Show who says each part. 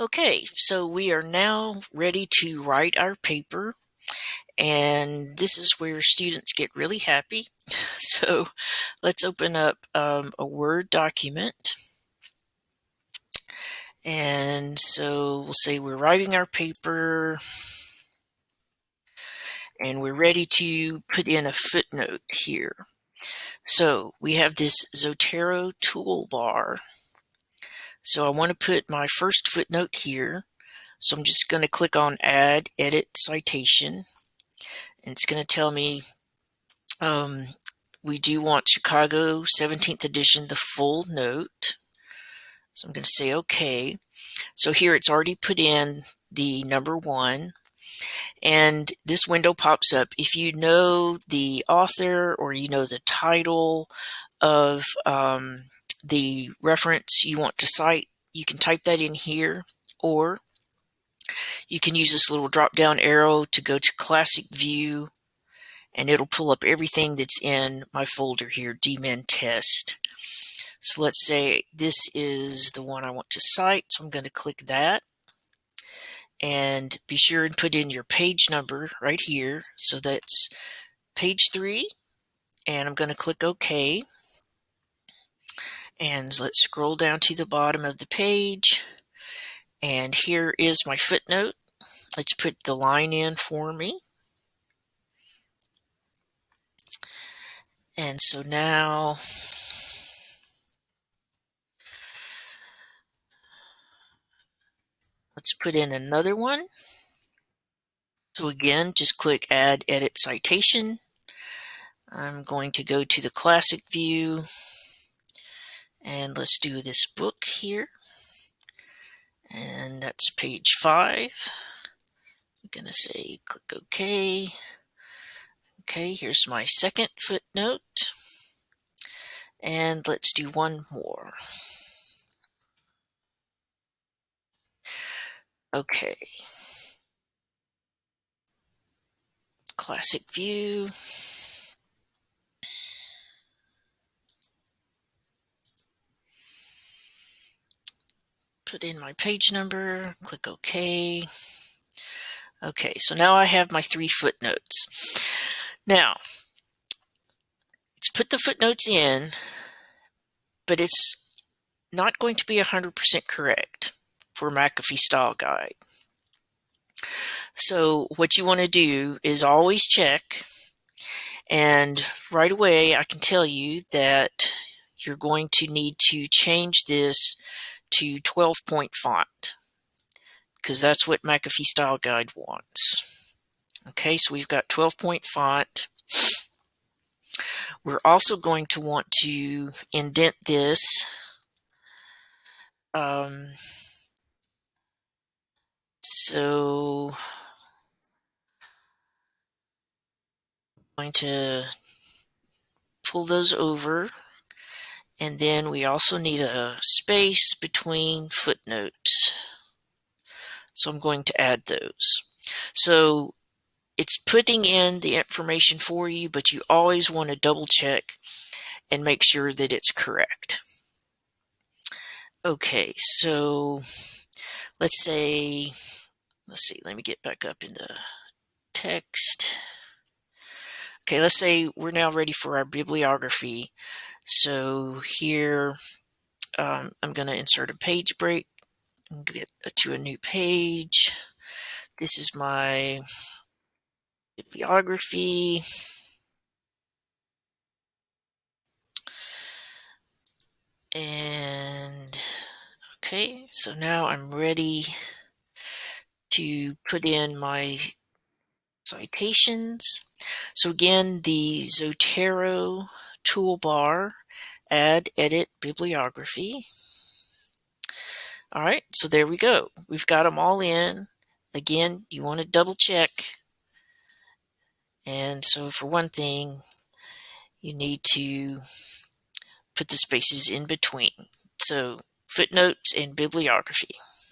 Speaker 1: Okay, so we are now ready to write our paper and this is where students get really happy. So let's open up um, a Word document. And so we'll say we're writing our paper and we're ready to put in a footnote here. So we have this Zotero toolbar so I want to put my first footnote here. So I'm just going to click on Add Edit Citation. And it's going to tell me um, we do want Chicago 17th edition, the full note. So I'm going to say OK. So here it's already put in the number one. And this window pops up. If you know the author or you know the title of um, the reference you want to cite, you can type that in here, or you can use this little drop down arrow to go to classic view and it'll pull up everything that's in my folder here, DMin test. So let's say this is the one I want to cite. So I'm going to click that and be sure and put in your page number right here. So that's page three and I'm going to click OK. And let's scroll down to the bottom of the page. And here is my footnote. Let's put the line in for me. And so now let's put in another one. So again, just click Add Edit Citation. I'm going to go to the classic view and let's do this book here. And that's page five. I'm going to say click OK. Okay, here's my second footnote. And let's do one more. Okay. Classic view. Put in my page number, click OK. Okay, so now I have my three footnotes. Now, let's put the footnotes in, but it's not going to be 100% correct for McAfee Style Guide. So what you want to do is always check, and right away I can tell you that you're going to need to change this to 12 point font because that's what McAfee Style Guide wants. Okay, so we've got 12 point font. We're also going to want to indent this. Um, so I'm going to pull those over and then we also need a space between footnotes. So I'm going to add those. So it's putting in the information for you, but you always want to double check and make sure that it's correct. Okay, so let's say, let's see, let me get back up in the text. Okay, let's say we're now ready for our bibliography. So here um, I'm going to insert a page break and get to a new page. This is my bibliography. And okay, so now I'm ready to put in my citations. So again, the Zotero toolbar, add, edit, bibliography. All right, so there we go. We've got them all in. Again, you want to double check. And so for one thing, you need to put the spaces in between. So footnotes and bibliography.